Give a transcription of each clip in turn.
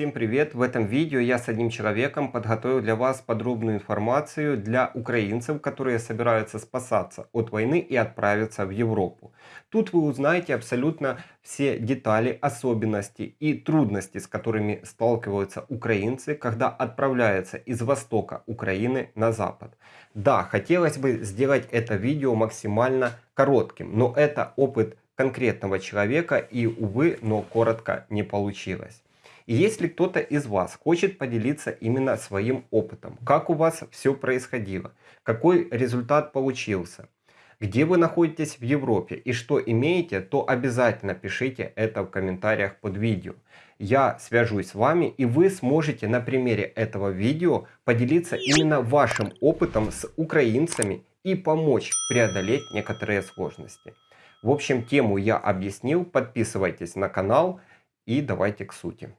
Всем привет! В этом видео я с одним человеком подготовил для вас подробную информацию для украинцев, которые собираются спасаться от войны и отправиться в Европу. Тут вы узнаете абсолютно все детали, особенности и трудности, с которыми сталкиваются украинцы, когда отправляются из востока Украины на запад. Да, хотелось бы сделать это видео максимально коротким, но это опыт конкретного человека и, увы, но коротко не получилось. Если кто-то из вас хочет поделиться именно своим опытом, как у вас все происходило, какой результат получился, где вы находитесь в Европе и что имеете, то обязательно пишите это в комментариях под видео. Я свяжусь с вами и вы сможете на примере этого видео поделиться именно вашим опытом с украинцами и помочь преодолеть некоторые сложности. В общем, тему я объяснил, подписывайтесь на канал и давайте к сути.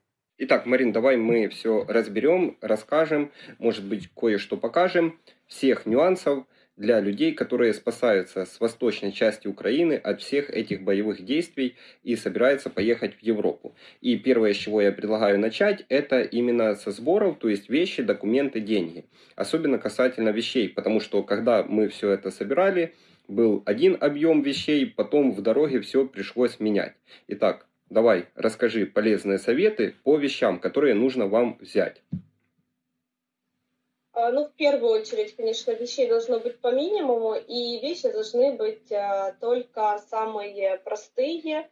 Итак, Марин, давай мы все разберем, расскажем, может быть, кое-что покажем, всех нюансов для людей, которые спасаются с восточной части Украины от всех этих боевых действий и собираются поехать в Европу. И первое, с чего я предлагаю начать, это именно со сборов, то есть вещи, документы, деньги. Особенно касательно вещей, потому что когда мы все это собирали, был один объем вещей, потом в дороге все пришлось менять. Итак, Давай, расскажи полезные советы по вещам, которые нужно вам взять. А, ну, в первую очередь, конечно, вещей должно быть по минимуму, и вещи должны быть а, только самые простые,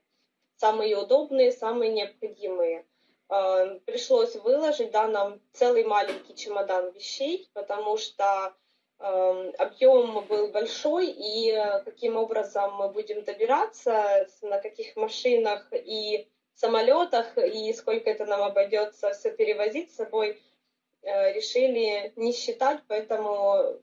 самые удобные, самые необходимые. А, пришлось выложить, да, нам целый маленький чемодан вещей, потому что объем был большой, и э, каким образом мы будем добираться, на каких машинах и самолетах, и сколько это нам обойдется все перевозить с собой, э, решили не считать, поэтому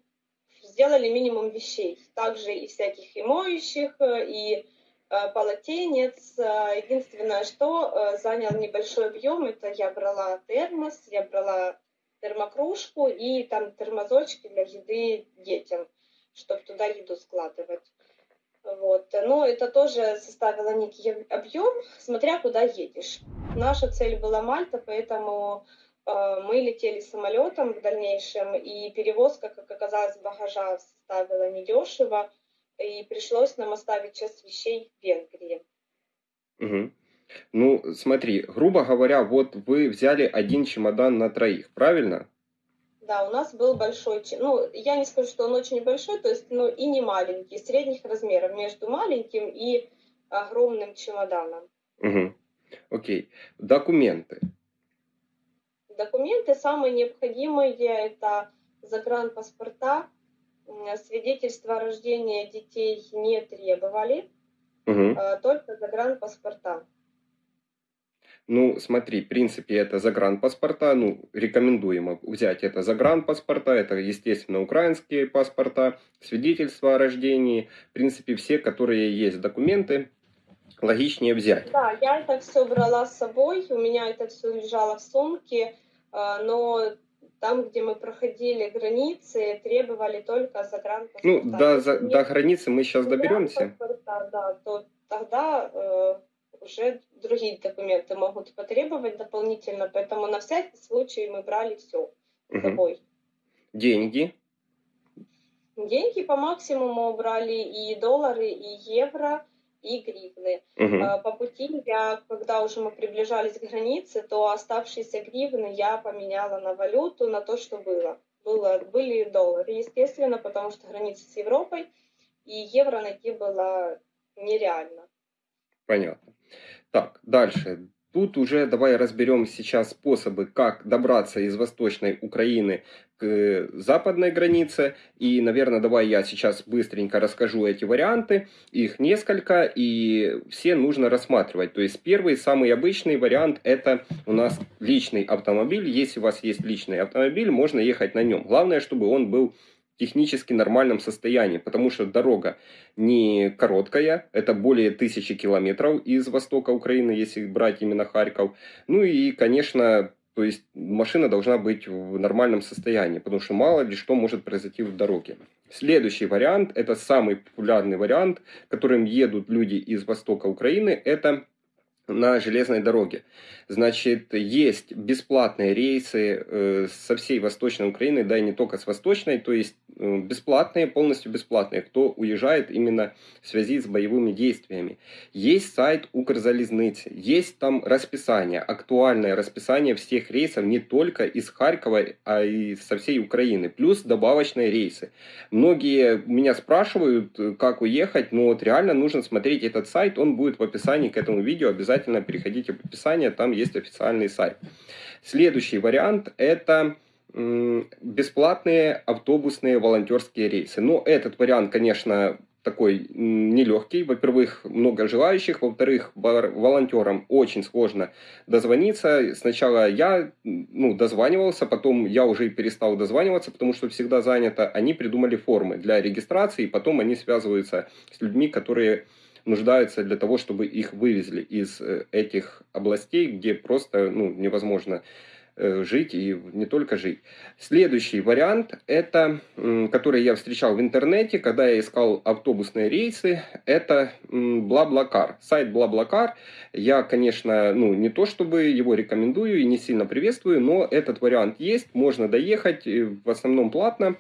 сделали минимум вещей. Также и всяких и моющих, и э, полотенец. Единственное, что занял небольшой объем, это я брала термос, я брала термокружку и там термозочки для еды детям, чтобы туда еду складывать. Вот. Но это тоже составило некий объем, смотря куда едешь. Наша цель была Мальта, поэтому э, мы летели самолетом в дальнейшем, и перевозка, как оказалось, багажа составила недешево, и пришлось нам оставить часть вещей в Венгрии. Угу. Ну, смотри, грубо говоря, вот вы взяли один чемодан на троих, правильно? Да, у нас был большой, ну, я не скажу, что он очень большой, то есть, ну, и не маленький, средних размеров, между маленьким и огромным чемоданом. Угу. Окей. Документы. Документы самые необходимые это загранпаспорта, свидетельство о рождении детей не требовали, угу. только загранпаспорта. Ну, смотри, в принципе, это загранпаспорта, ну, рекомендуемо взять это загранпаспорта, это, естественно, украинские паспорта, свидетельства о рождении, в принципе, все, которые есть документы, логичнее взять. Да, я это все брала с собой, у меня это все лежало в сумке, а, но там, где мы проходили границы, требовали только загранпаспорта. Ну, до, за, до границы мы сейчас доберемся. Да, то тогда э, уже другие документы могут потребовать дополнительно, поэтому на всякий случай мы брали все с собой. Деньги? Деньги по максимуму брали и доллары, и евро, и гривны. Угу. По пути я, когда уже мы приближались к границе, то оставшиеся гривны я поменяла на валюту, на то, что было. было были доллары, естественно, потому что граница с Европой, и евро найти было нереально. Понятно. Так, дальше. Тут уже давай разберем сейчас способы, как добраться из Восточной Украины к э, западной границе. И, наверное, давай я сейчас быстренько расскажу эти варианты. Их несколько, и все нужно рассматривать. То есть первый, самый обычный вариант, это у нас личный автомобиль. Если у вас есть личный автомобиль, можно ехать на нем. Главное, чтобы он был технически нормальном состоянии, потому что дорога не короткая, это более тысячи километров из востока Украины, если брать именно Харьков. Ну и, конечно, то есть машина должна быть в нормальном состоянии, потому что мало ли что может произойти в дороге. Следующий вариант, это самый популярный вариант, которым едут люди из востока Украины, это на железной дороге. Значит, есть бесплатные рейсы э, со всей Восточной Украины, да и не только с Восточной, то есть э, бесплатные, полностью бесплатные, кто уезжает именно в связи с боевыми действиями. Есть сайт Укрзалезницы, есть там расписание, актуальное расписание всех рейсов не только из Харькова, а и со всей Украины, плюс добавочные рейсы. Многие меня спрашивают, как уехать, но вот реально нужно смотреть этот сайт, он будет в описании к этому видео, обязательно переходите в описание, там есть официальный сайт. Следующий вариант это бесплатные автобусные волонтерские рейсы. Но этот вариант, конечно, такой нелегкий. Во-первых, много желающих. Во-вторых, волонтерам очень сложно дозвониться. Сначала я ну, дозванивался, потом я уже перестал дозваниваться, потому что всегда занято. Они придумали формы для регистрации, и потом они связываются с людьми, которые нуждаются для того, чтобы их вывезли из э, этих областей, где просто ну, невозможно э, жить и не только жить. Следующий вариант, это, который я встречал в интернете, когда я искал автобусные рейсы, это Блаблакар. Сайт Блаблакар, я, конечно, ну, не то чтобы его рекомендую и не сильно приветствую, но этот вариант есть, можно доехать, в основном платно.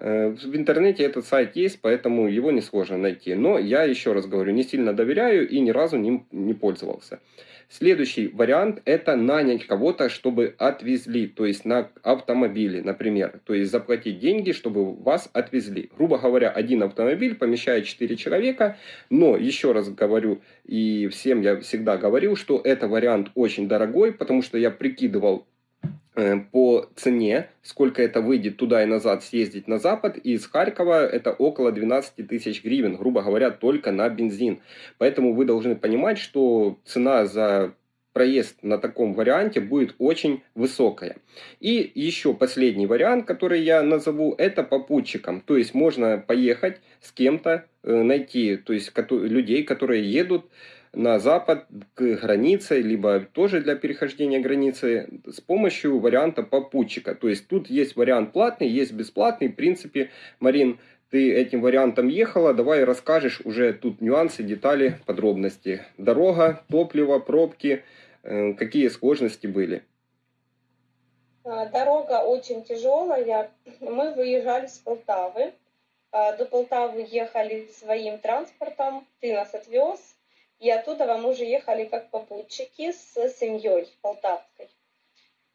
Э, в интернете этот сайт есть, поэтому его несложно найти. Но я еще раз говорю, не сильно доверяю и ни разу ним не пользовался. Следующий вариант – это нанять кого-то, чтобы отвезли, то есть на автомобиле, например. То есть заплатить деньги, чтобы вас отвезли. Грубо говоря, один автомобиль помещает 4 человека, но еще раз говорю, и всем я всегда говорил, что это вариант очень дорогой, потому что я прикидывал по цене, сколько это выйдет туда и назад съездить на запад, и из Харькова это около 12 тысяч гривен, грубо говоря, только на бензин. Поэтому вы должны понимать, что цена за проезд на таком варианте будет очень высокая. И еще последний вариант, который я назову, это попутчиком. То есть можно поехать с кем-то, э, найти то есть, людей, которые едут на запад к границе, либо тоже для перехождения границы с помощью варианта попутчика. То есть тут есть вариант платный, есть бесплатный. В принципе, Марин, ты этим вариантом ехала, давай расскажешь уже тут нюансы, детали, подробности. Дорога, топливо, пробки, э, какие сложности были? А, дорога очень тяжелая. Мы выезжали с Полтавы. А, до Полтавы ехали своим транспортом. Ты нас отвез. И оттуда мы уже ехали как попутчики с семьей полтавской.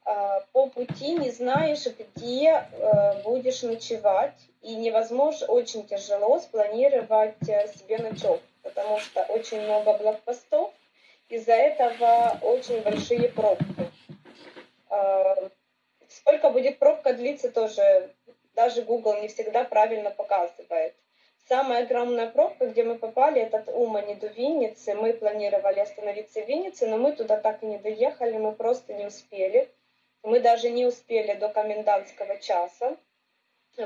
А, по пути не знаешь, где э, будешь ночевать, и невозможно, очень тяжело спланировать э, себе ночевку, потому что очень много блокпостов, из-за этого очень большие пробки. А, сколько будет пробка длиться тоже, даже Google не всегда правильно показывает. Самая огромная пробка, где мы попали, это от Умани до Винницы. Мы планировали остановиться в Виннице, но мы туда так и не доехали, мы просто не успели. Мы даже не успели до комендантского часа,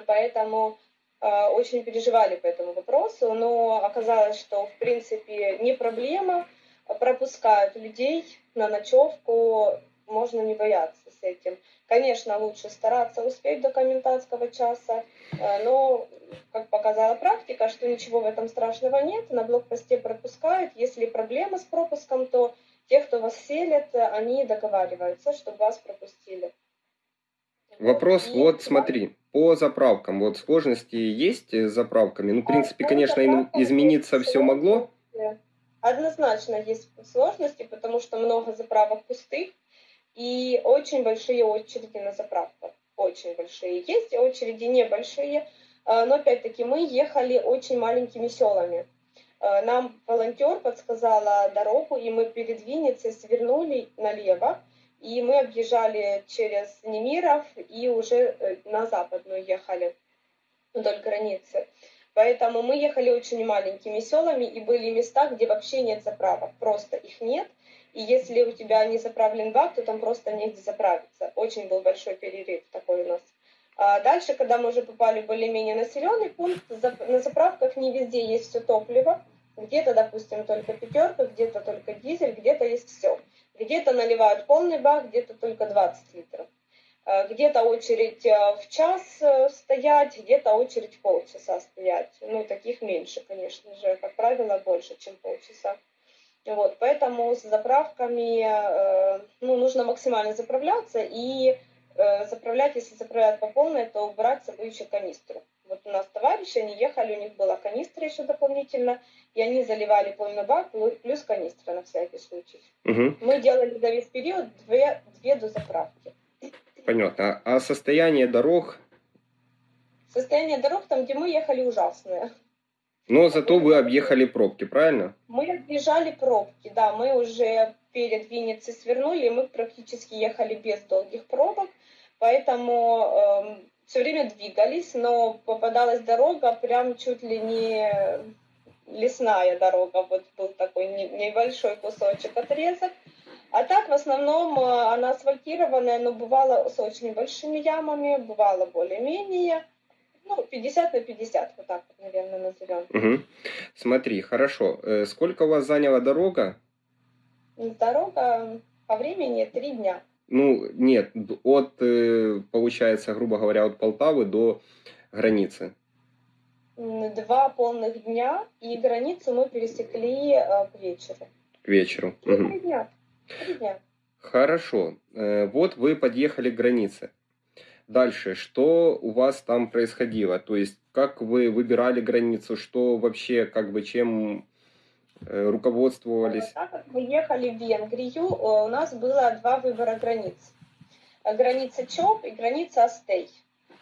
поэтому э, очень переживали по этому вопросу, но оказалось, что в принципе не проблема, пропускают людей на ночевку, можно не бояться с этим. Конечно, лучше стараться успеть до комендантского часа, э, но, как показала практика, что ничего в этом страшного нет, на блокпосте пропускают. Если проблема с пропуском, то те, кто вас селят, они договариваются, чтобы вас пропустили. Вопрос, И вот смотри, по заправкам, вот сложности есть с заправками? Ну, в принципе, конечно, измениться все могло. Однозначно есть сложности, потому что много заправок пустых, и очень большие очереди на заправках. Очень большие. Есть очереди небольшие, а, но опять-таки мы ехали очень маленькими селами. А, нам волонтер подсказала дорогу, и мы перед Винницей свернули налево, и мы объезжали через Немиров и уже э, на западную ехали вдоль границы. Поэтому мы ехали очень маленькими селами, и были места, где вообще нет заправок, просто их нет. И если у тебя не заправлен бак, то там просто негде заправиться. Очень был большой перерыв такой у нас. А дальше, когда мы уже попали в более-менее населенный пункт, на заправках не везде есть все топливо. Где-то, допустим, только пятерка, где-то только дизель, где-то есть все. Где-то наливают полный бак, где-то только 20 литров. А где-то очередь а, в час э, стоять, где-то очередь полчаса стоять. Ну, таких меньше, конечно же, как правило, больше, чем полчаса. Вот, поэтому с заправками, э, ну, нужно максимально заправляться и э, заправлять, если заправляют по полной, то брать с собой еще канистру. Вот у нас товарищи, они ехали, у них была канистра еще дополнительно, и они заливали полный бак плю- плюс канистра на всякий случай. Мгм. Мы делали за весь период две, две дозаправки. Понятно. А состояние дорог, Состояние дорог там, где мы ехали, ужасное. Но зато вы объехали пробки, правильно? Мы объезжали пробки, да, мы уже перед Винницей свернули, и мы практически ехали без долгих пробок, поэтому все время двигались, но попадалась дорога прям чуть ли не лесная дорога, вот был такой не- небольшой кусочек отрезок. А так, в основном, э, она асфальтированная, но бывало с очень большими ямами, бывало более-менее. Ну, 50 на 50, вот так вот, наверное, назовем. Мгм. Смотри, хорошо. Э, Сколько у вас заняла дорога? Дорога по времени три дня. Ну, нет, от, э, получается, грубо говоря, от Полтавы до границы. Два полных дня, и границу мы пересекли э, к вечеру. К вечеру. Три дня. Три дня. Хорошо. Вот вы подъехали к границе. Дальше, что у вас там происходило? То есть, как вы выбирали границу, что вообще, как бы, чем э, руководствовались? Так как мы ехали в Венгрию, э, у нас было два выбора границ. Э, Граница ЧОП и граница Астей.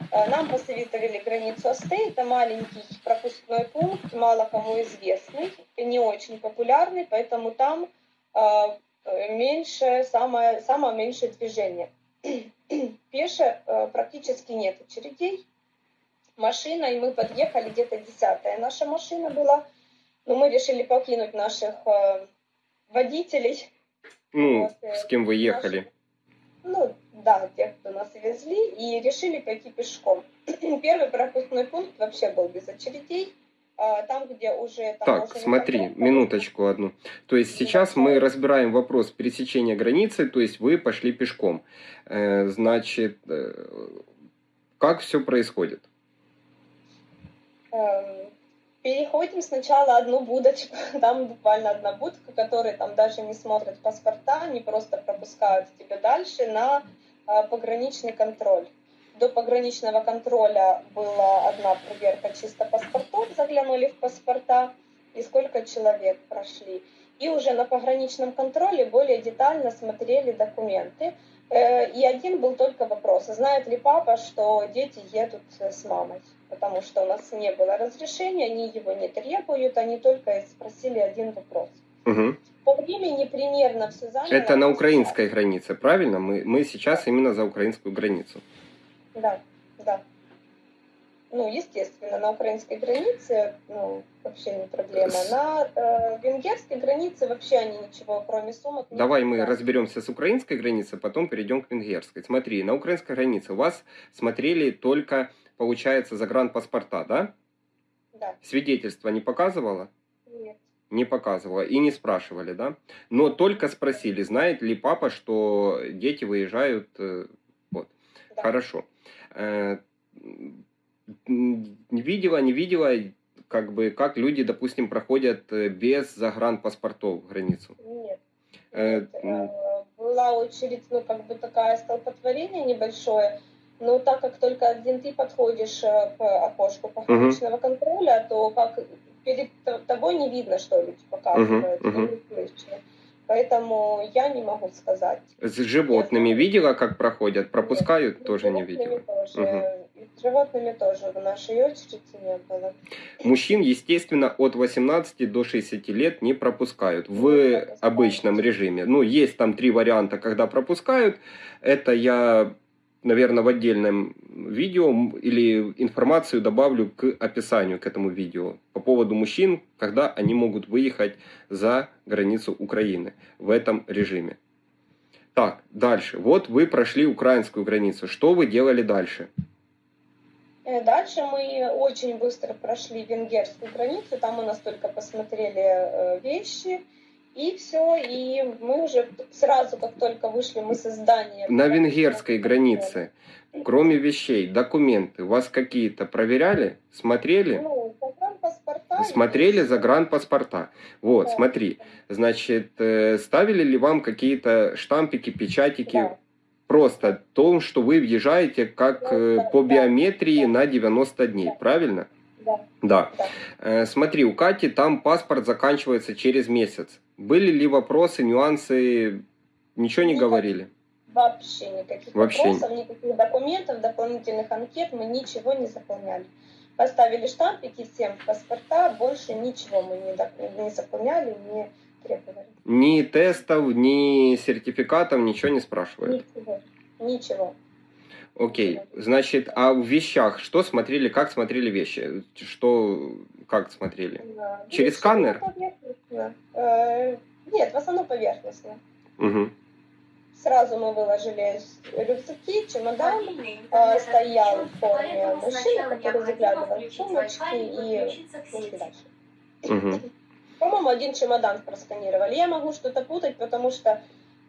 Нам посоветовали границу Астей. Это маленький пропускной пункт, мало кому известный, не очень популярный, поэтому там меньше, самое, самое меньшее движение. Пеше э, практически нет очередей. Машиной мы подъехали, где-то десятая наша машина была, но мы решили покинуть наших э, водителей. Ну, Вот, э, с кем вы ехали? Ну, да, тех, кто нас везли, и решили пойти пешком. Первый пропускной пункт вообще был без очередей. А, Там, где уже... Так, таможенный смотри, контроль, минуточку одну. То есть сейчас мы разбираем вопрос пересечения границы, то есть вы пошли пешком. Э, Значит, э, как все происходит? Эм, Переходим сначала одну будочку, там буквально одна будка, которые там даже не смотрят паспорта, они просто пропускают тебя дальше на э, пограничный контроль. До пограничного контроля была одна проверка чисто паспортов, заглянули в паспорта, и сколько человек прошли. И уже на пограничном контроле более детально смотрели документы. Э, И один был только вопрос, знает ли папа, что дети едут с мамой? Потому что у нас не было разрешения, они его не требуют, они только спросили один вопрос. Мгм. По времени примерно все заняло. Это на украинской границе, правильно? Мы, мы сейчас именно за украинскую границу. Да, да. Ну, естественно, на украинской границе ну, вообще не проблема. На э, венгерской границе вообще они ничего, кроме сумок, не Давай мы разберемся с украинской границей, потом перейдем к венгерской. Смотри, на украинской границе у вас смотрели только, получается, загранпаспорта, да? Да, Свидетельство не показывало? нет. Не показывала и не спрашивали, да? Но только спросили, знает ли папа, что дети выезжают. э, Вот, Да. хорошо. Э, видела, не видела, как бы, как люди, допустим, проходят э, без загранпаспортов границу. Нет. Нет, э, Была очередь, ну, как бы такая столпотворение небольшое, но так как только один ты подходишь к окошку пограничного контроля, то как перед тобой не видно, что люди показывают, не слышно. Поэтому я не могу сказать. С животными знаю. видела, как проходят? Пропускают? Ну, Тоже не видела. Тоже. И с животными тоже в нашей очереди не было. Мужчин, естественно, от 18 до 60 лет не пропускают Не в пропускают. обычном режиме. Ну, есть там три варианта, когда пропускают. Это я, наверное, в отдельном видео или информацию добавлю к описанию к этому видео по поводу мужчин, когда они могут выехать за границу Украины в этом режиме. Так, дальше. Вот вы прошли украинскую границу. Что вы делали дальше? Э, Дальше мы очень быстро прошли венгерскую границу, там мы настолько посмотрели э, вещи, и все, и мы уже сразу, как только вышли мы со здания... На венгерской границе, кроме вещей, документы, вас какие-то проверяли, смотрели? Ну, паспорта паспорта. и Смотрели загранпаспорта. Вот, Да. смотри. Значит, э, ставили ли вам какие-то штампики, печатики? Да. Просто о том, что вы въезжаете как Да, э, да, по да, биометрии да. на 90 дней, Да. правильно? Да, Да. да. Э, Смотри, у Кати там паспорт заканчивается через месяц. Были ли вопросы, нюансы? Ничего не Никак- говорили? Вообще никаких Вообще. вопросов, никаких документов, дополнительных анкет мы ничего не заполняли. Поставили штампики всем в паспорта, больше ничего мы не, не заполняли, не требовали. Ни тестов, ни сертификатов, ничего не спрашивают. Ничего. Ничего. Окей, значит, а в вещах что смотрели, как смотрели вещи? Что, как смотрели? Да. Через Ничего, сканер? поверхностно. Э, Нет, в основном поверхностно. Мгм. Сразу мы выложили рюкзаки, чемодан, э, стоял в форме мужчина, который заглядывал в сумочки и пошли дальше. Мгм. По-моему, один чемодан просканировали. Я могу что-то путать, потому что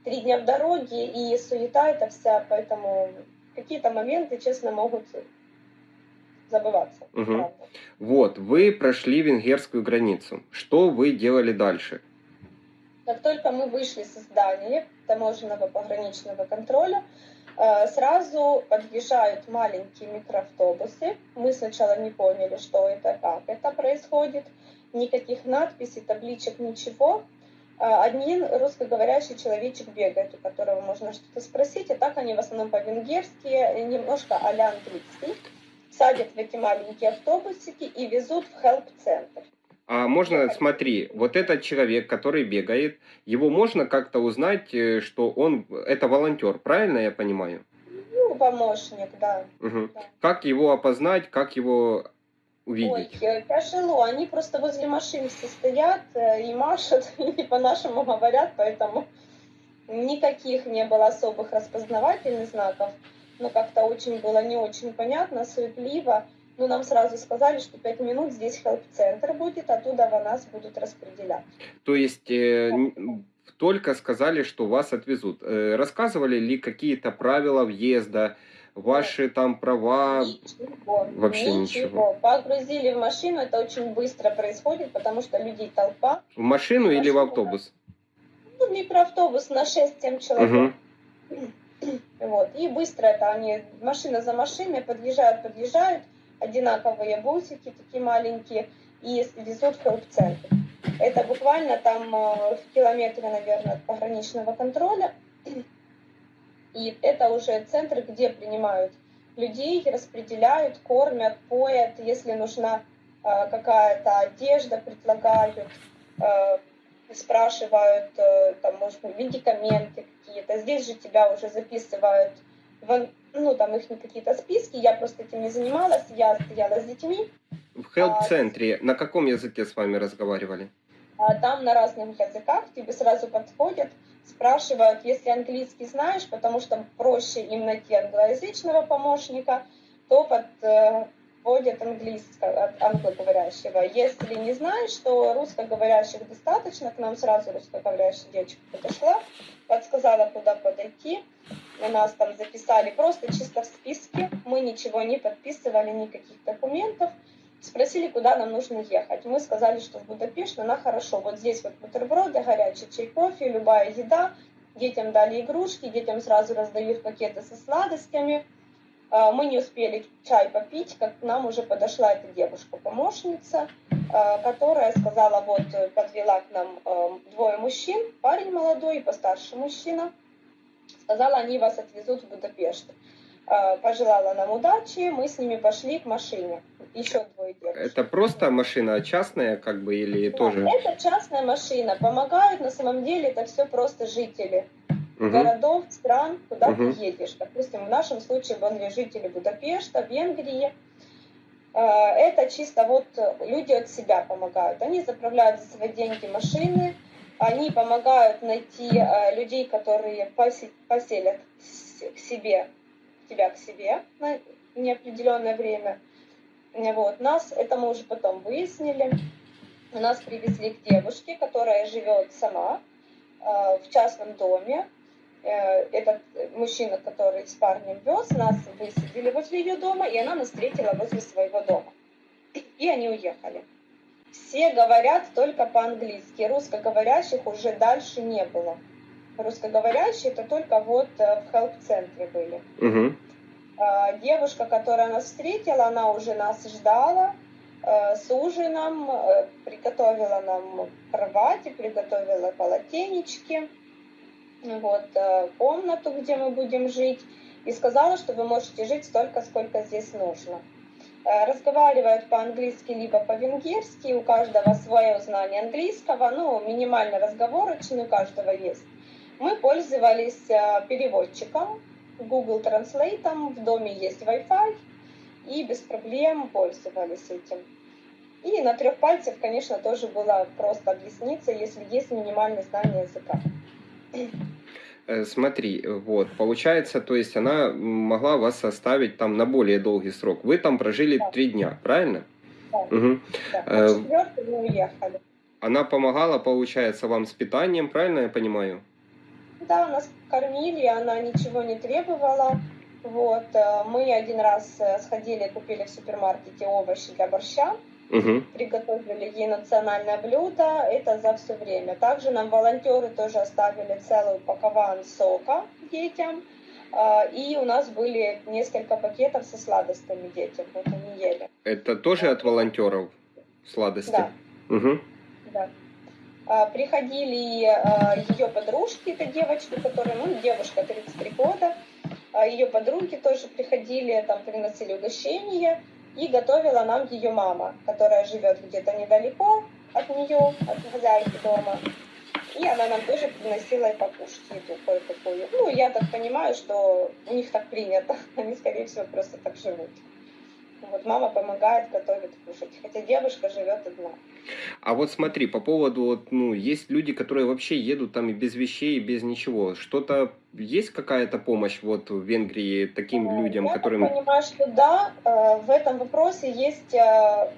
три дня в дороге и суета это вся, поэтому какие-то моменты, честно, могут забываться. Правда. Вот, вы прошли венгерскую границу. Что вы делали дальше? Как только мы вышли со здания таможенного пограничного контроля, э, сразу подъезжают маленькие микроавтобусы. Мы сначала не поняли, что это, как это происходит. Никаких надписей, табличек, ничего. А, Один русскоговорящий человечек бегает, у которого можно что-то спросить, и так они в основном по-венгерски, немножко а-ля английский. Садят в эти маленькие автобусики и везут в хелп-центр. А можно, смотри, вот этот человек, который бегает, его можно как-то узнать, э, что он, это волонтер, правильно я понимаю? Ну, помощник, да. Мгм. Да. Как его опознать, как его Ой, увидеть? э, тяжело. Они просто возле машин все стоят э, и машут, и по-нашему говорят, поэтому никаких не было особых распознавательных знаков. Но как-то очень было не очень понятно, суетливо. Ну, нам сразу сказали, что пять минут здесь хелп-центр будет, оттуда в нас будут распределять. То есть э, только сказали, что вас отвезут. Э, Рассказывали ли какие-то правила въезда, ваши там права? Ничего. Вообще ничего. Погрузили в машину, это очень быстро происходит, потому что людей толпа. В машину или в Машину, автобус? Ну, микроавтобус на 6-7 человек. Мгм. Вот. И быстро это они, машина за машиной, подъезжают, подъезжают, одинаковые бусики, такие маленькие, и везут в хелп-центр. Это буквально там э, в километре, наверное, от пограничного контроля. И это уже центр, где принимают людей, распределяют, кормят, поят, если нужна э, какая-то одежда, предлагают, э, спрашивают, э, там, может быть, медикаменты какие-то. Здесь же тебя уже записывают, в, ну, там их какие-то списки, я просто этим не занималась, я стояла с детьми, В хелп-центре на каком языке с вами разговаривали? а там на разных языках. Тебе сразу подходят, спрашивают, если английский знаешь, потому что проще им найти англоязычного помощника, то подводят английского, англоговорящего. Если не знаешь, то русскоговорящих достаточно, к нам сразу русскоговорящая девочка подошла, подсказала, куда подойти. У нас там записали просто чисто в списке, мы ничего не подписывали, никаких документов. Спросили, куда нам нужно ехать. Мы сказали, что в Будапешт, она хорошо. Вот здесь вот бутерброды, горячий чай, кофе, любая еда. Детям дали игрушки, детям сразу раздают пакеты со сладостями. А, Мы не успели чай попить, как к нам уже подошла эта девушка-помощница, а, которая сказала, вот э, подвела к нам э, двое мужчин, парень молодой и постарше мужчина. Сказала, они вас отвезут в Будапешт. А, Пожелала нам удачи, мы с ними пошли к машине. Еще двое девушек. Это просто машина частная, как бы, или Да, тоже? Это частная машина. Помогают, на самом деле, это все просто жители Мгм. городов, стран, куда Мгм. ты едешь. Допустим, в нашем случае были жители Будапешта, Венгрии. Э, Это чисто вот э, люди от себя помогают. Они заправляют за свои деньги машины, они помогают найти э, людей, которые посе- поселят к себе, тебя к себе на неопределенное время. Вот. Нас, это мы уже потом выяснили, нас привезли к девушке, которая живет сама в частном доме. Э, Этот мужчина, который с парнем вез, нас высадили возле ее дома, и она нас встретила возле своего дома. И они уехали. Все говорят только по-английски. Русскоговорящих уже дальше не было. Русскоговорящие это только вот э, в хелп-центре были. Угу. Девушка, которая нас встретила, она уже нас ждала с ужином, приготовила нам кровати, приготовила полотенечки, вот, э, комнату, где мы будем жить, и сказала, что вы можете жить столько, сколько здесь нужно. Э, Разговаривают по-английски либо по-венгерски, у каждого свое знание английского, ну, минимально разговорочный у каждого есть. Мы пользовались э, переводчиком, Google Translate, в доме есть Wi-Fi, и без проблем пользовались этим. И на трех пальцах, конечно, тоже было просто объясниться, если есть минимальное знание языка. Э, Смотри, вот, получается, то есть она могла вас оставить там на более долгий срок. Вы там прожили Да. три дня, правильно? Да. Мгм. Да, четвертый мы уехали. Она помогала, получается, вам с питанием, правильно я понимаю? Да, нас кормили, она ничего не требовала. Вот, э, мы один раз сходили, купили в супермаркете овощи для борща, Угу. приготовили ей национальное блюдо, это за все время. Также нам волонтеры тоже оставили целую пакован сока детям, э, и у нас были несколько пакетов со сладостями детям, вот они ели. Это тоже от волонтеров сладости? Да. Угу. Да. А, Приходили ее подружки, это девочка, которая, ну, девушка 33 года, ее подруги тоже приходили, там приносили угощения, и готовила нам ее мама, которая живет где-то недалеко от нее, от хозяйки дома. И она нам тоже приносила и покушать еду кое-какую. Ну, я так понимаю, что у них так принято. Они, скорее всего, просто так живут. Вот мама помогает, готовит кушать. Хотя девушка живет одна. А вот смотри, по поводу, вот, ну, есть люди, которые вообще едут там и без вещей, и без ничего. Что-то, есть какая-то помощь вот в Венгрии таким Э, людям, Я которым... так понимаю, что да, э, в этом вопросе есть, э,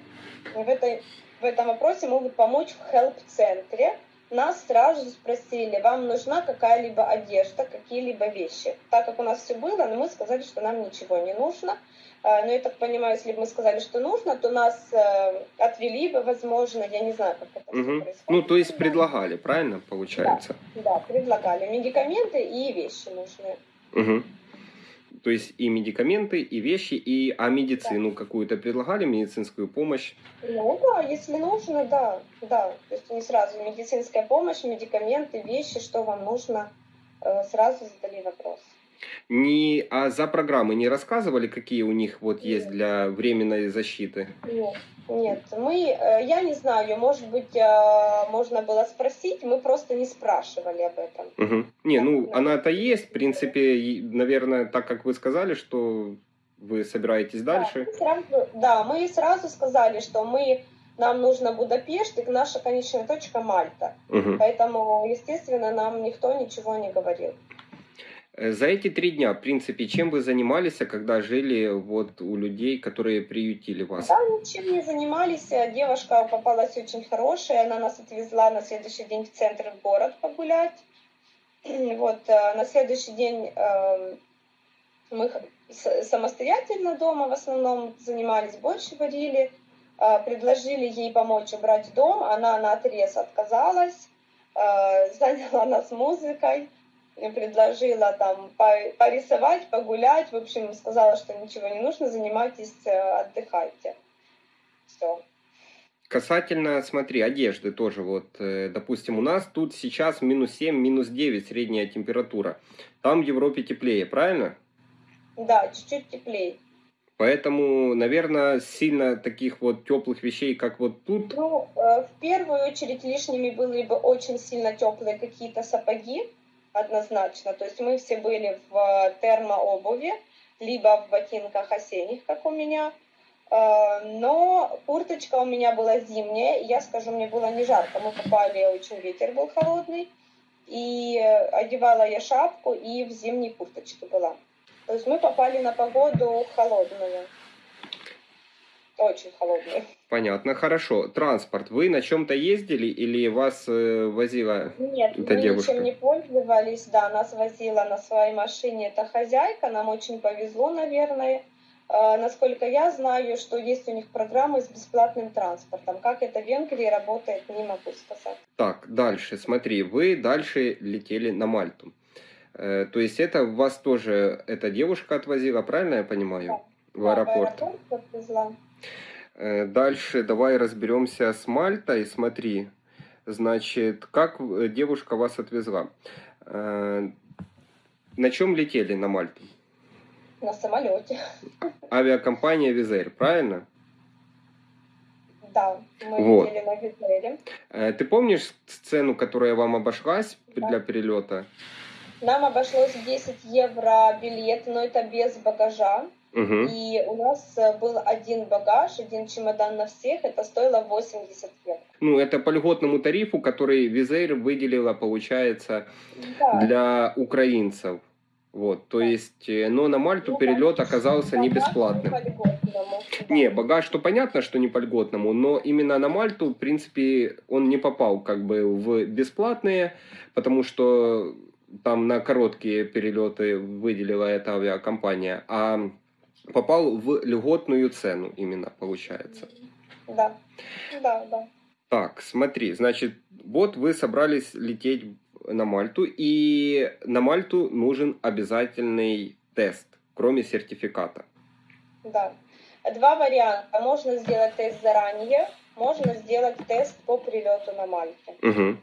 в, этой, в этом вопросе могут помочь в хелп-центре. Нас сразу спросили, вам нужна какая-либо одежда, какие-либо вещи. Так как у нас все было, но мы сказали, что нам ничего не нужно. Э, Но я так понимаю, если бы мы сказали, что нужно, то нас э, отвели бы, возможно, я не знаю, как это Мгм. происходит. Ну, то есть Да. предлагали, правильно, получается? Да, предлагали медикаменты и вещи нужные. Мгм. То есть и медикаменты, и вещи, и а медицину какую-то предлагали, медицинскую помощь. Ну да, если нужно, да, да. То есть они сразу медицинская помощь, медикаменты, вещи, что вам нужно, э, сразу задали вопрос. Не, а за программы не рассказывали, какие у них вот есть для временной защиты? Нет, нет, мы, э, я не знаю, может быть, э, можно было спросить, мы просто не спрашивали об этом. Мгм. Не, ну Да. она-то есть, в принципе, наверное, так как вы сказали, что вы собираетесь дальше. Да, мы сразу, да, мы сразу сказали, что мы, нам нужно Будапешт, и наша конечная точка Мальта. Мгм. Поэтому, естественно, нам никто ничего не говорил. Э, За эти три дня, в принципе, чем вы занимались, а когда жили вот у людей, которые приютили вас? Да, ничем не занимались. Э, Девушка попалась очень хорошая. Она нас отвезла на следующий день в центр в город погулять. Вот, э, на следующий день э, мы самостоятельно дома в основном занимались, больше варили. Предложили ей помочь убрать дом. Она на отрез отказалась. Заняла нас музыкой. Предложила там по- порисовать, погулять. В общем, сказала, что ничего не нужно, занимайтесь, э, отдыхайте. Все. Касательно, смотри, одежды тоже вот, э, допустим, у нас тут сейчас минус 7, минус 9 средняя температура. Там в Европе теплее, правильно? Да, чуть-чуть теплее. Поэтому, наверное, сильно таких вот теплых вещей, как вот тут, Ну, э, в первую очередь лишними были бы очень сильно теплые какие-то сапоги, однозначно. То есть мы все были в э, термообуви, либо в ботинках осенних, как у меня. Э, Но курточка у меня была зимняя, и я скажу, мне было не жарко. Мы попали, очень ветер был холодный, и одевала я шапку и в зимней курточке была. То есть мы попали на погоду холодную. Очень холодную. понятно, хорошо. Транспорт, вы на чем-то ездили или вас э, возила? Нет, Это мы девушка. ничем не пользовались, да, нас возила на своей машине эта хозяйка, нам очень повезло, наверное. А, Насколько я знаю, что есть у них программы с бесплатным транспортом. Как это в Венгрии работает, не могу сказать. Так, дальше, смотри, вы дальше летели на Мальту. Э, То есть это вас тоже эта девушка отвозила, правильно я понимаю, в Да, аэропорт? В аэропорт отвезла. Э, Дальше давай разберемся с Мальтой. Смотри, значит, как э, девушка вас отвезла? Э, На чем летели на Мальту? На самолете. Авиакомпания Визер, правильно? Да, мы Вот. летели на Визере. Ты помнишь сцену, которая вам обошлась Да. для перелета? Нам обошлось 10 евро билет, но это без багажа. Угу. И у нас э, был один багаж, один чемодан на всех. Это стоило 80 евро. Ну, это по льготному тарифу, который Визер выделила, получается, Да. для украинцев. Вот, то Да. есть, э, но на Мальту Ну, перелет оказался не бесплатным. Не, багаж, то понятно, что не по льготному, но именно на Мальту, в принципе, он не попал как бы в бесплатные, потому что там на короткие перелеты выделила эта авиакомпания, а попал в льготную цену именно, получается. Да, да, да. Так, смотри, значит, вот вы собрались лететь на Мальту, и на Мальту нужен обязательный тест, кроме сертификата. Да. Два варианта. Можно сделать тест заранее, можно сделать тест по прилету на Мальте. Угу.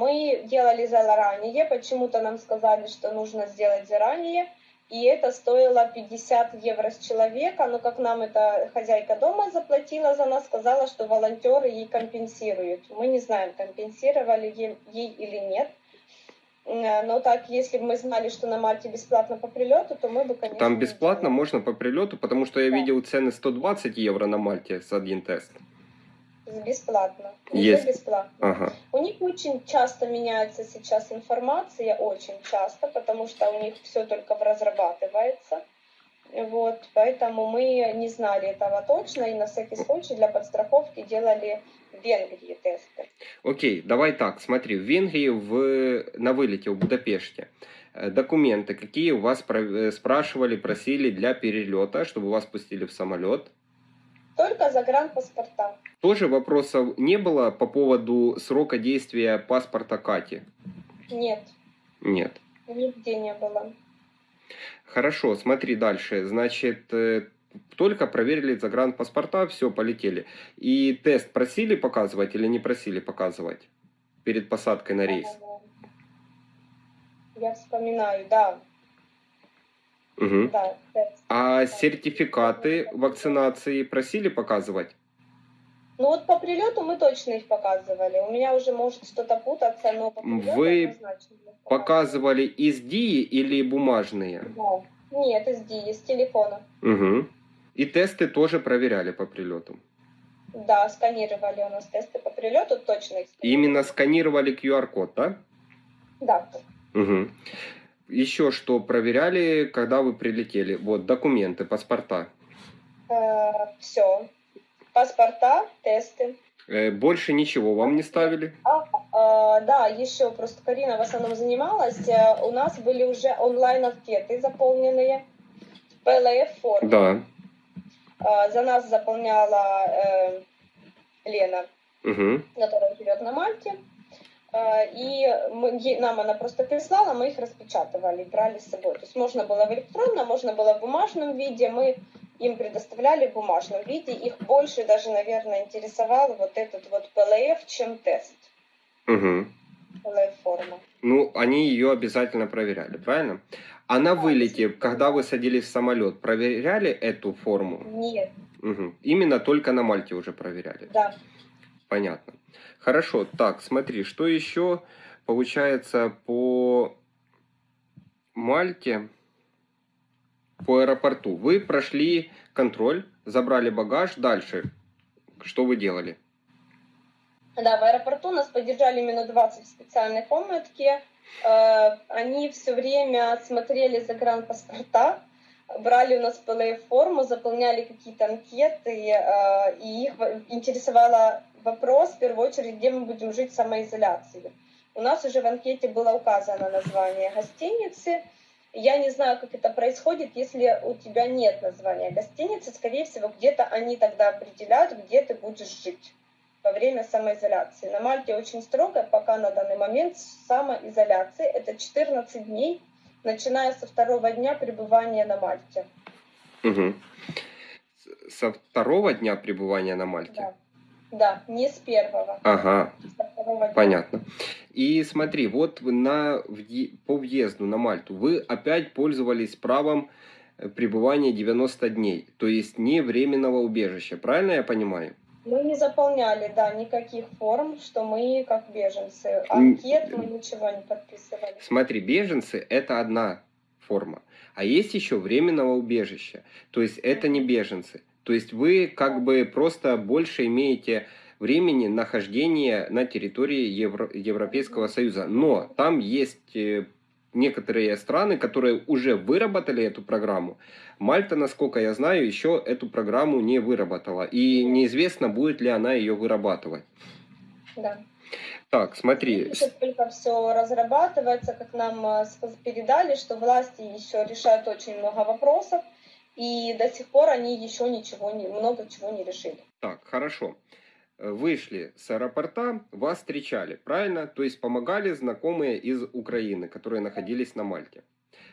Мы делали заранее, почему-то нам сказали, что нужно сделать заранее, и это стоило 50 евро с человека, но как нам эта хозяйка дома заплатила за нас, сказала, что волонтеры ей компенсируют. Мы не знаем, компенсировали ей, или нет. Э, Но так, если бы мы знали, что на Мальте бесплатно по прилету, то мы бы, конечно... Там бесплатно можно по прилету, потому что я Да. видел цены 120 евро на Мальте с один тест. Бесплатно. Есть. бесплатно. Ага. У них очень часто меняется сейчас информация, очень часто, потому что у них все только разрабатывается. Вот, поэтому мы не знали этого точно и на всякий случай для подстраховки делали в Венгрии тесты. Окей, давай так, смотри, в Венгрии в, на вылете в Будапеште э, документы, какие у вас э, спрашивали, просили для перелета, чтобы вас пустили в самолет. Только загранпаспорта. Тоже вопросов не было по поводу срока действия паспорта Кати? Нет, Нет. нигде не было. Хорошо, смотри дальше. Значит, э, только проверили загранпаспорта, все, полетели. И тест просили показывать или не просили показывать перед посадкой на рейс? Я вспоминаю, да, Мгм. да. А сертификаты вакцинации просили показывать? Ну вот по прилету мы точно их показывали. У меня уже может что-то путаться, но по прилету Вы Показывали из ДИИ или бумажные? Да. Нет, из Ди, из телефона. Угу. И тесты тоже проверяли по прилету. Да, сканировали у нас тесты по прилету, точно их сканировали. Именно сканировали QR-код, да? Да. Угу. Еще что проверяли, когда вы прилетели? Вот документы, паспорта. все. Паспорта, тесты. Э, Больше ничего вам не ставили? А, да, еще просто Карина в основном занималась. Э, У нас были уже онлайн-анкеты заполненные в PLF-форме. Да. А, За нас заполняла э, Лена. Угу. которая живет на Мальте. Э, И мы- нам она просто прислала, мы их распечатывали, брали с собой. То есть можно было в электронном, можно было в бумажном виде. Мы им предоставляли в бумажном виде. Их больше даже, наверное, интересовал вот этот вот PLF, чем тест. Угу. PLF-форма. Ну, они ее обязательно проверяли, правильно? А на вылете, когда вы садились в самолет, проверяли эту форму? Нет, Мгм. Именно только на Мальте уже проверяли. да. Понятно. Хорошо, так, смотри, что еще получается по Мальте, по аэропорту? Вы прошли контроль, забрали багаж, дальше. Что вы делали? Да, в аэропорту нас поддержали минут 20 в специальной комнатке. Э, Они все время смотрели загранпаспорта, брали у нас ПЛФ-форму, заполняли какие-то анкеты, э, и их в- интересовал вопрос, в первую очередь, где мы будем жить в самоизоляции. У нас уже в анкете было указано название гостиницы, Я не знаю, как это происходит, если у тебя нет названия гостиницы. Скорее всего, где-то они тогда определяют, где ты будешь жить во время самоизоляции. На Мальте очень строго, пока на данный момент самоизоляции. Это 14 дней, начиная со второго дня пребывания на Мальте. Угу. Со второго дня пребывания на Мальте? Да. Да, не с первого. Ага, понятно. И смотри, вот на, по въезду на Мальту вы опять пользовались правом э, пребывания 90 дней, то есть не временного убежища, правильно я понимаю? Мы не заполняли, да, никаких форм, что мы как беженцы. Анкет мы ничего не подписывали. Смотри, беженцы – это одна форма, а есть еще временного убежища, то есть это не беженцы. То есть вы как бы просто больше имеете времени нахождения на территории Евро- Европейского Союза. Но там есть э, некоторые страны, которые уже выработали эту программу. Мальта, насколько я знаю, еще эту программу не выработала. И неизвестно, будет ли она ее вырабатывать. Да. Так, смотри. Сейчас только все разрабатывается, как нам э, передали, что власти еще решают очень много вопросов, и до сих пор они еще ничего не, много чего не решили. Так, хорошо. Э, Вышли с аэропорта, вас встречали, правильно? То есть помогали знакомые из Украины, которые находились на Мальте.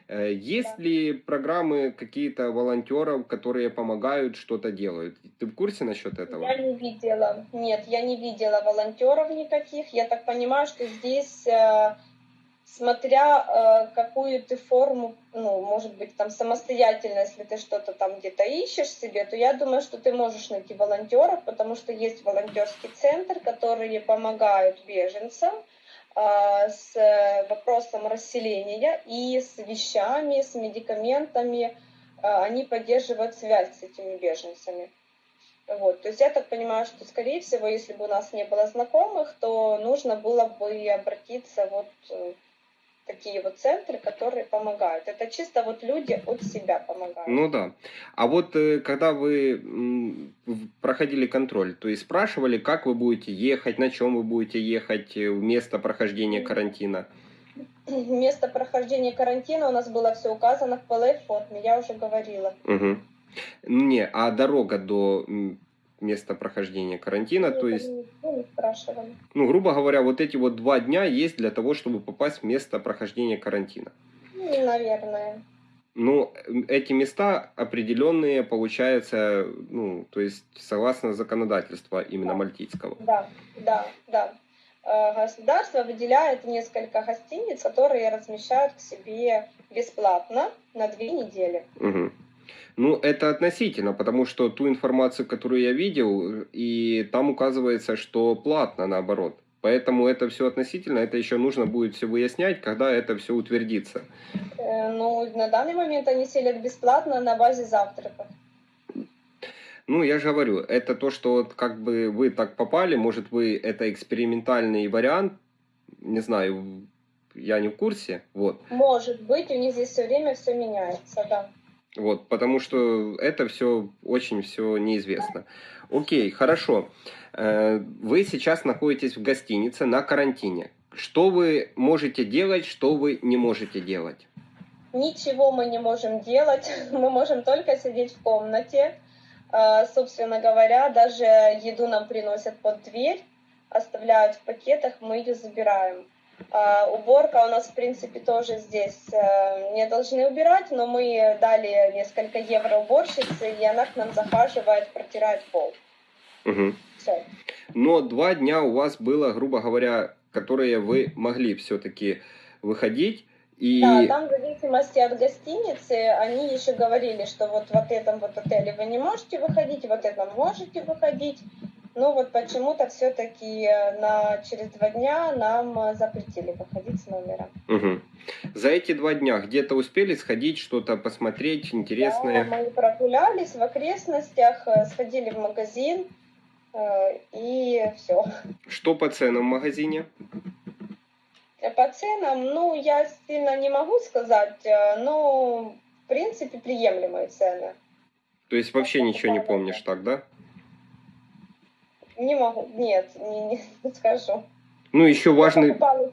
Э, Есть Да. ли программы какие-то волонтеров, которые помогают, что-то делают? Ты в курсе насчет этого? Я не видела, нет, я не видела волонтеров никаких. Я так понимаю, что здесь, э, смотря э, какую ты форму, ну, может быть, там самостоятельно, если ты что-то там где-то ищешь себе, то я думаю, что ты можешь найти волонтеров, потому что есть волонтерский центр, которые помогают беженцам э, с э, вопросом расселения и с вещами, с медикаментами. Они поддерживают связь с этими беженцами. Вот, то есть я так понимаю, что, скорее всего, если бы у нас не было знакомых, то нужно было бы обратиться вот такие вот центры, которые помогают. Это чисто вот люди от себя помогают. Ну да. А вот э, когда вы проходили контроль, то есть спрашивали, как вы будете ехать, на чем вы будете ехать э, в место прохождения карантина? Место прохождения карантина у нас было все указано в ПЛФ-форме, я уже говорила. Мгм. Не, а дорога до м, места прохождения карантина, то Никого есть, спрашивали. ну, грубо говоря, вот эти вот два дня есть для того, чтобы попасть в место прохождения карантина. Ну, Наверное. Ну, эти места определенные, получается, ну, то есть согласно законодательству именно Да. мальтийского. Да, да, да. Э, Государство выделяет несколько гостиниц, которые размещают к себе бесплатно на две недели. Мгм. Ну, это относительно, потому что ту информацию, которую я видел, и там указывается, что платно наоборот. Поэтому это все относительно, это еще нужно будет все выяснять, когда это все утвердится. Э, Ну, на данный момент они селят бесплатно на базе завтраков. Ну, я же говорю, это то, что вот как бы вы так попали, может, вы это экспериментальный вариант, не знаю, я не в курсе, вот. Может быть, у них здесь все время все меняется, да. Вот, потому что это все очень все неизвестно. Окей, хорошо. Э, Вы сейчас находитесь в гостинице на карантине. Что вы можете делать, что вы не можете делать? Ничего мы не можем делать, мы можем только сидеть в комнате. Э, Собственно говоря, даже еду нам приносят под дверь, оставляют в пакетах, мы ее забираем. А, Уборка у нас, в принципе, тоже здесь э, не должны убирать, но мы дали несколько евро уборщице, и она к нам захаживает, протирает пол. Мгм. Все. Но два дня у вас было, грубо говоря, которые вы могли все-таки выходить. И Да, там в зависимости от гостиницы они еще говорили, что вот в этом вот отеле вы не можете выходить, в этом можете выходить. Ну вот почему-то все-таки на через два дня нам э, запретили выходить с номера. Мгм. за эти два дня где-то успели сходить, что-то посмотреть Да, интересное. мы прогулялись в окрестностях, э, сходили в магазин э, и все. Что по ценам в магазине? По ценам, ну я сильно не могу сказать, э, но в принципе приемлемые цены. То есть вообще ничего не помнишь так, да? Не могу, нет, не, не скажу. Ну, еще важный... покупала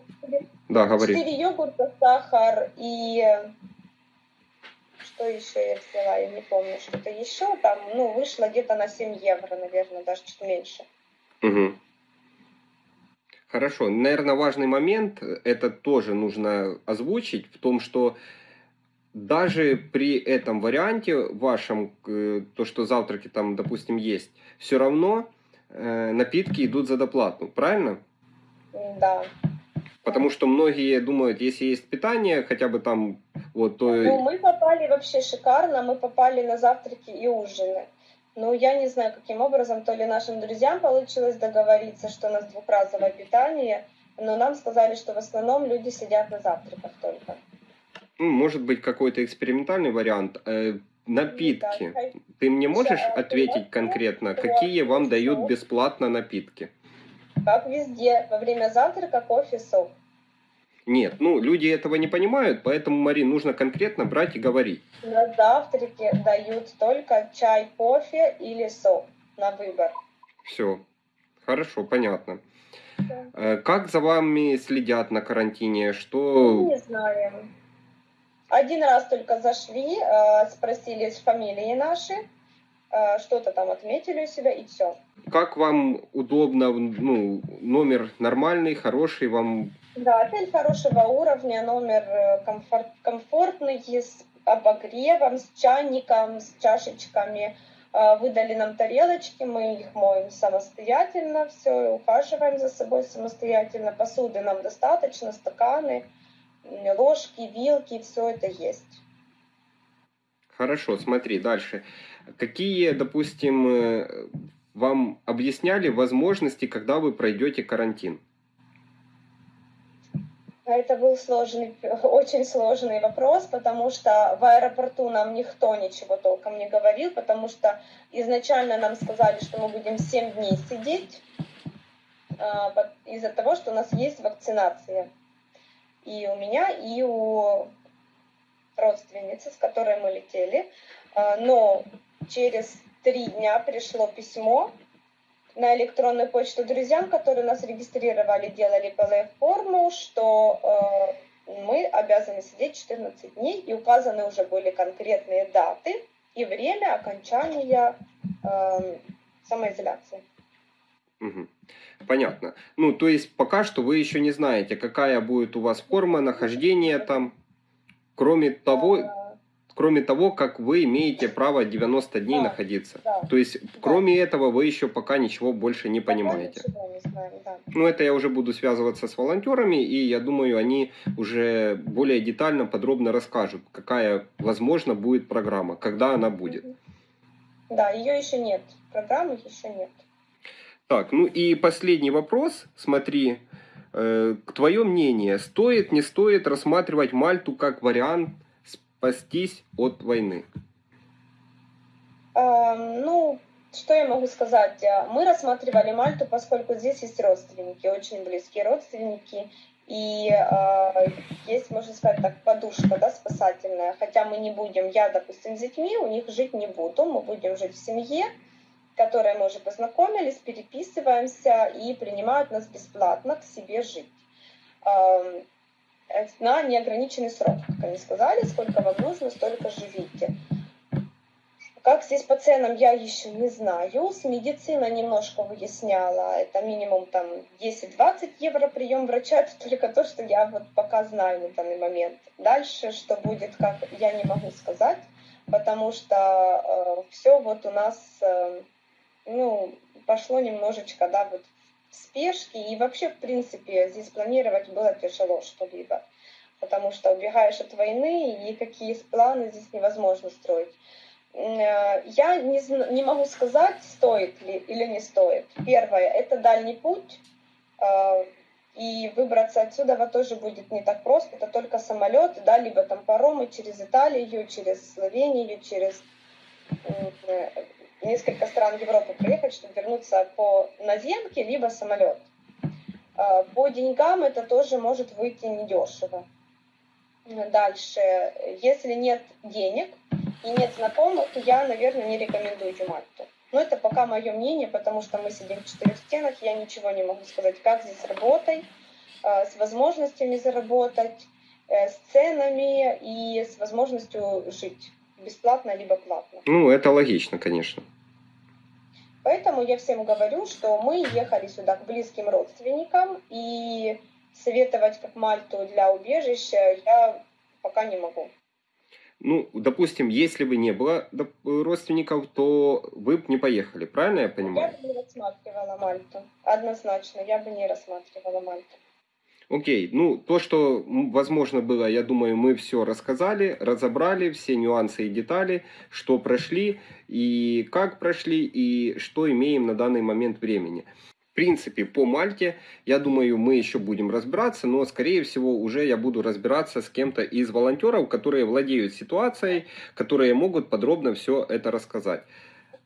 Да, говори. четыре йогурта, сахар и что еще я взяла, я не помню, что-то еще там, ну, вышло где-то на 7 евро, наверное, даже чуть меньше. Угу. Хорошо. Наверное, важный момент, это тоже нужно озвучить, в том, что даже при этом варианте вашем, э, то, что завтраки там, допустим, есть, все равно э, напитки идут за доплату, правильно? Да. Потому что многие думают, если есть питание, хотя бы там, вот, то... Ну, мы попали вообще шикарно, мы попали на завтраки и ужины. Ну, я не знаю, каким образом, то ли нашим друзьям получилось договориться, что у нас двухразовое питание, но нам сказали, что в основном люди сидят на завтраках только. Ну, может быть, какой-то экспериментальный вариант. Напитки. Ты мне можешь ответить конкретно, какие вам дают бесплатно напитки? Как везде, во время завтрака кофе, сок. Нет, ну люди этого не понимают, поэтому, Марин, нужно конкретно брать и говорить. На завтраке дают только чай, кофе или сок на выбор. Все, хорошо, понятно. Да. Э, как за вами следят на карантине? Что... Не знаю. Один раз только зашли, э, спросили фамилии наши, э, что-то там отметили у себя и все. Как вам удобно, ну, номер нормальный, хороший, вам да, отель хорошего уровня, номер э, комфорт, комфортный, с обогревом, с чайником, с чашечками. Выдали нам тарелочки, мы их моем самостоятельно, все, ухаживаем за собой самостоятельно. Посуды нам достаточно, стаканы, ложки, вилки, все это есть. Хорошо, смотри, дальше. Какие, допустим, э, вам объясняли возможности, когда вы пройдете карантин? Это был сложный, очень сложный вопрос, потому что в аэропорту нам никто ничего толком не говорил, потому что изначально нам сказали, что мы будем 7 дней сидеть а, из-за того, что у нас есть вакцинация. И у меня, и у родственницы, с которой мы летели. А, но через три дня пришло письмо, на электронную почту друзьям, которые нас регистрировали, делали ПЛФ-форму, что э, мы обязаны сидеть 14 дней, и указаны уже были конкретные даты и время окончания э, самоизоляции. Угу. Понятно. Ну, то есть пока что вы еще не знаете, какая будет у вас форма нахождения там, кроме того, кроме того, как вы имеете право 90 дней да, находиться. Да, То есть, да. кроме этого, вы еще пока ничего больше не понимаете. Не знаем, да. Ну, это я уже буду связываться с волонтерами, и я думаю, они уже более детально, подробно расскажут, какая, возможно, будет программа, когда она будет. Да, ее еще нет. Программы еще нет. Так, ну и последний вопрос. Смотри, э, твое мнение, стоит, не стоит рассматривать Мальту как вариант спастись от войны? А, ну, что я могу сказать? Мы рассматривали Мальту, поскольку здесь есть родственники, очень близкие родственники, и э, есть, можно сказать так, подушка да, спасательная. Хотя мы не будем, я, допустим, с детьми, у них жить не буду, мы будем жить в семье, которой мы уже познакомились, переписываемся и принимают нас бесплатно к себе жить на неограниченный срок, как они сказали, сколько вам нужно, столько живите. Как здесь по ценам, я еще не знаю. С медицина немножко выясняла. Это минимум там 10-20 евро прием врача. Это только то, что я вот пока знаю на данный момент. Дальше, что будет, как я не могу сказать, потому что э, все вот у нас, э, ну, пошло немножечко, да, вот спешки, и вообще, в принципе, здесь планировать было тяжело что-либо, потому что убегаешь от войны, и никакие планы здесь невозможно строить. Э, я не, не могу сказать, стоит ли или не стоит. Первое, это дальний путь, э, и выбраться отсюда тоже будет не так просто, это только самолет, да, либо там паромы через Италию, через Словению, через э, несколько стран Европы проехать, чтобы вернуться по наземке, либо самолет. А, по деньгам это тоже может выйти недешево. Дальше, если нет денег и нет знакомых, то я, наверное, не рекомендую Мальту. Но это пока мое мнение, потому что мы сидим в четырех стенах, я ничего не могу сказать, как здесь работать, а, с возможностями заработать. э, с ценами и с возможностью жить бесплатно либо платно. Ну, это логично, конечно. Поэтому я всем говорю, что мы ехали сюда к близким родственникам, и советовать как Мальту для убежища я пока не могу. Ну, допустим, если бы не было родственников, то вы бы не поехали, правильно я понимаю? Я бы не рассматривала Мальту. Однозначно, я бы не рассматривала Мальту. Окей, ну то, что возможно было, я думаю, мы все рассказали, разобрали все нюансы и детали, что прошли и как прошли и что имеем на данный момент времени. В принципе, по Мальте, я думаю, мы еще будем разбираться, но, скорее всего, уже я буду разбираться с кем-то из волонтеров, которые владеют ситуацией, которые могут подробно все это рассказать.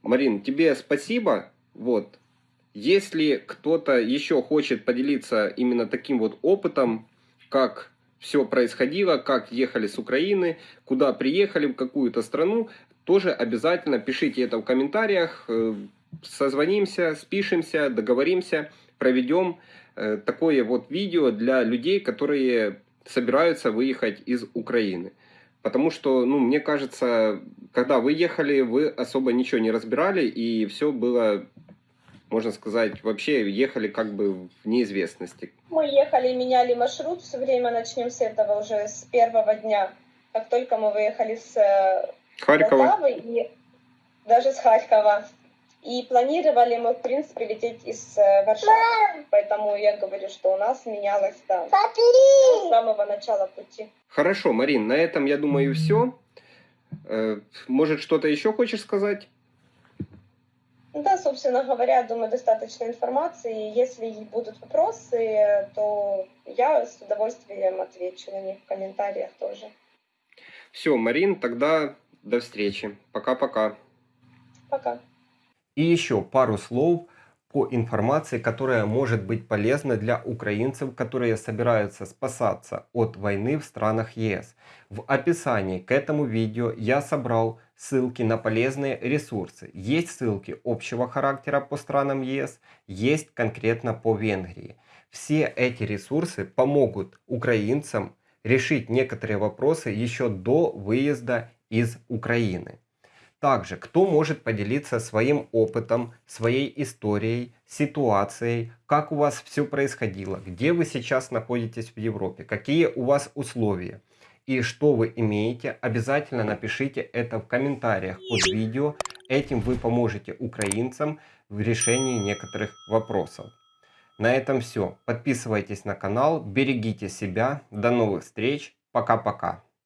Марин, тебе спасибо. Вот, если кто-то еще хочет поделиться именно таким вот опытом, как все происходило, как ехали с Украины, куда приехали, в какую-то страну, тоже обязательно пишите это в комментариях, э, созвонимся, спишемся, договоримся, проведем э, такое вот видео для людей, которые собираются выехать из Украины. Потому что, ну, мне кажется, когда вы ехали, вы особо ничего не разбирали, и все было можно сказать, вообще ехали как бы в неизвестности. Мы ехали, меняли маршрут, все время начнем с этого уже с первого дня, как только мы выехали с э, Харькова. Полтавы и даже с Харькова. И планировали мы, в принципе, лететь из э, Варшавы. Поэтому я говорю, что у нас менялось да, с самого начала пути. Хорошо, Марин, на этом, я думаю, все. Э, может, что-то еще хочешь сказать? Ну да, собственно говоря, думаю, достаточно информации. Если будут вопросы, то я с удовольствием отвечу на них в комментариях тоже. Все, Марин, тогда до встречи. Пока-пока. Пока. И еще пару слов по информации, которая может быть полезна для украинцев, которые собираются спасаться от войны в странах ЕС. В описании к этому видео я собрал ссылки на полезные ресурсы. Есть ссылки общего характера по странам ЕС, есть конкретно по Венгрии. Все эти ресурсы помогут украинцам решить некоторые вопросы еще до выезда из Украины. Также, кто может поделиться своим опытом, своей историей, ситуацией, как у вас все происходило, где вы сейчас находитесь в Европе, какие у вас условия и что вы имеете, обязательно напишите это в комментариях под видео. Этим вы поможете украинцам в решении некоторых вопросов. На этом все. Подписывайтесь на канал, берегите себя. До новых встреч. Пока-пока.